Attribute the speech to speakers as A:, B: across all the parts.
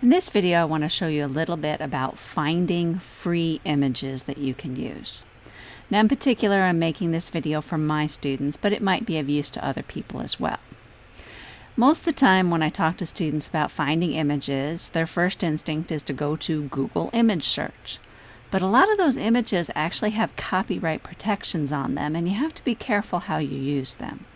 A: In this video, I want to show you a little bit about finding free images that you can use. Now, in particular, I'm making this video for my students, but it might be of use to other people as well. Most of the time when I talk to students about finding images, their first instinct is to go to Google image search. But a lot of those images actually have copyright protections on them, and you have to be careful how you use them.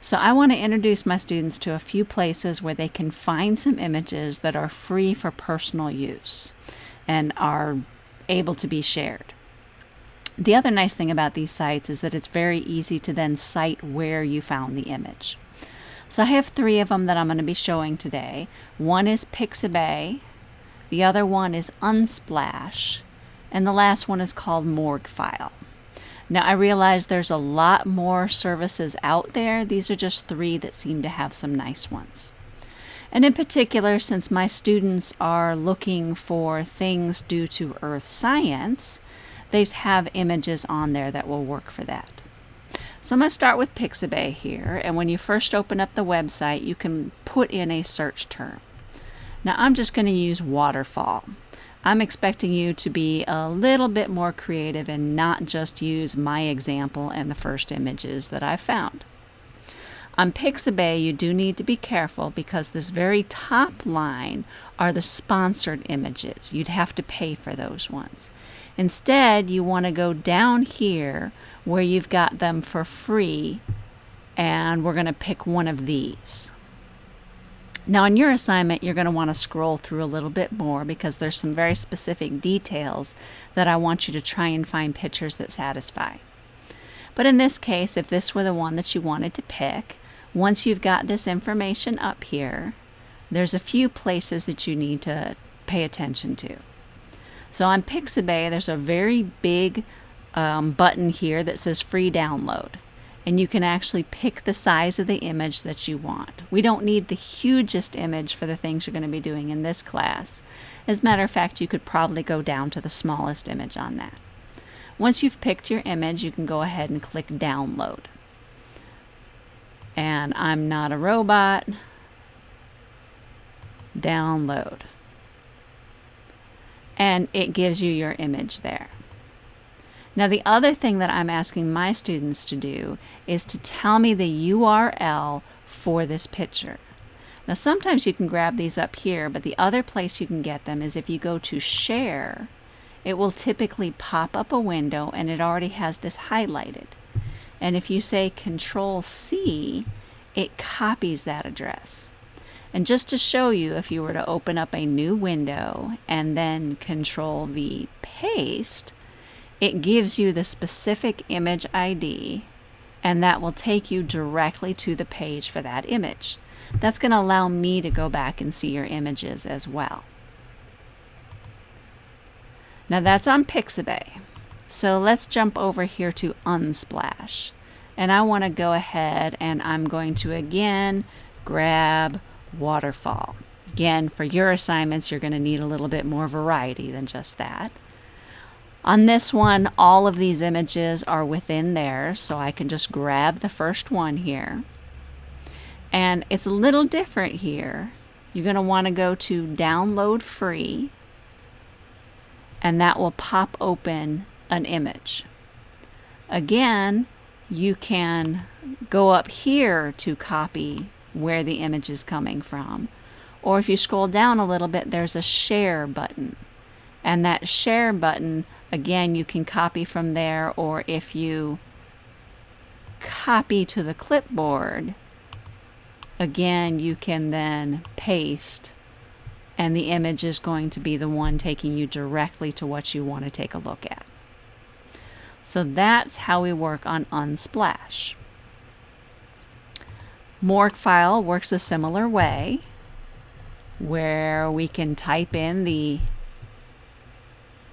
A: So I want to introduce my students to a few places where they can find some images that are free for personal use and are able to be shared. The other nice thing about these sites is that it's very easy to then cite where you found the image. So I have three of them that I'm going to be showing today. One is Pixabay, the other one is Unsplash, and the last one is called Morguefile. Now I realize there's a lot more services out there. These are just three that seem to have some nice ones. And in particular, since my students are looking for things due to earth science, they have images on there that will work for that. So I'm going to start with Pixabay here, and when you first open up the website, you can put in a search term. Now I'm just going to use waterfall. I'm expecting you to be a little bit more creative and not just use my example and the first images that I found. On Pixabay, you do need to be careful because this very top line are the sponsored images. You'd have to pay for those ones. Instead, you want to go down here where you've got them for free, and we're going to pick one of these. Now in your assignment, you're going to want to scroll through a little bit more because there's some very specific details that I want you to try and find pictures that satisfy. But in this case, if this were the one that you wanted to pick, once you've got this information up here, there's a few places that you need to pay attention to. So on Pixabay, there's a very big um, button here that says free download and you can actually pick the size of the image that you want. We don't need the hugest image for the things you're going to be doing in this class. As a matter of fact, you could probably go down to the smallest image on that. Once you've picked your image, you can go ahead and click download. And I'm not a robot. Download. And it gives you your image there. Now the other thing that I'm asking my students to do is to tell me the URL for this picture. Now sometimes you can grab these up here, but the other place you can get them is if you go to share, it will typically pop up a window and it already has this highlighted. And if you say control C, it copies that address. And just to show you, if you were to open up a new window and then control V paste, it gives you the specific image ID and that will take you directly to the page for that image. That's going to allow me to go back and see your images as well. Now that's on Pixabay. So let's jump over here to Unsplash. And I want to go ahead and I'm going to again grab Waterfall. Again, for your assignments, you're going to need a little bit more variety than just that. On this one, all of these images are within there, so I can just grab the first one here. And it's a little different here. You're going to want to go to download free, and that will pop open an image. Again, you can go up here to copy where the image is coming from. Or if you scroll down a little bit, there's a share button. And that share button Again, you can copy from there, or if you copy to the clipboard, again, you can then paste and the image is going to be the one taking you directly to what you want to take a look at. So that's how we work on Unsplash. Morguefile works a similar way where we can type in the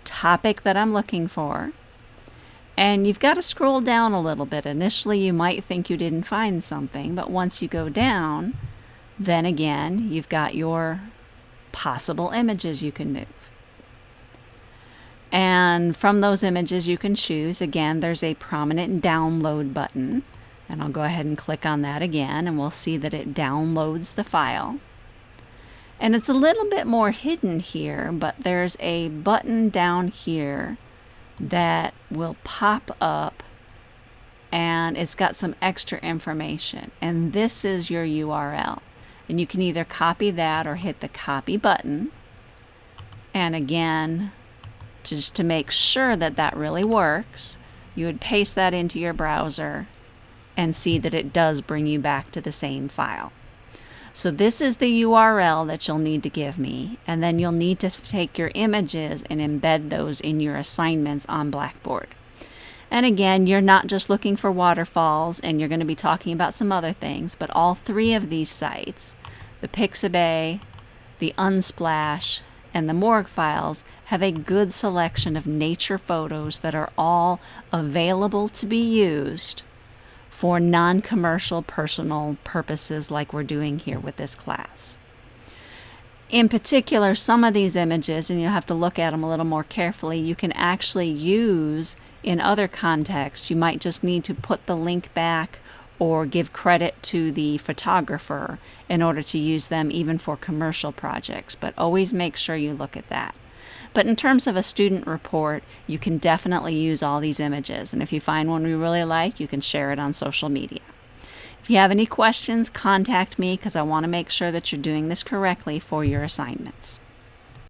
A: topic that I'm looking for. And you've got to scroll down a little bit. Initially, you might think you didn't find something, but once you go down, then again, you've got your possible images you can move. And from those images, you can choose. Again, there's a prominent download button. And I'll go ahead and click on that again, and we'll see that it downloads the file. And it's a little bit more hidden here, but there's a button down here that will pop up and it's got some extra information. And this is your URL. And you can either copy that or hit the copy button. And again, just to make sure that that really works, you would paste that into your browser and see that it does bring you back to the same file. So this is the URL that you'll need to give me, and then you'll need to take your images and embed those in your assignments on Blackboard. And again, you're not just looking for waterfalls, and you're going to be talking about some other things, but all three of these sites, the Pixabay, the Unsplash, and the Morgue files, have a good selection of nature photos that are all available to be used for non-commercial personal purposes like we're doing here with this class. In particular, some of these images, and you'll have to look at them a little more carefully, you can actually use in other contexts. You might just need to put the link back or give credit to the photographer in order to use them even for commercial projects, but always make sure you look at that. But in terms of a student report, you can definitely use all these images. And if you find one you really like, you can share it on social media. If you have any questions, contact me because I want to make sure that you're doing this correctly for your assignments.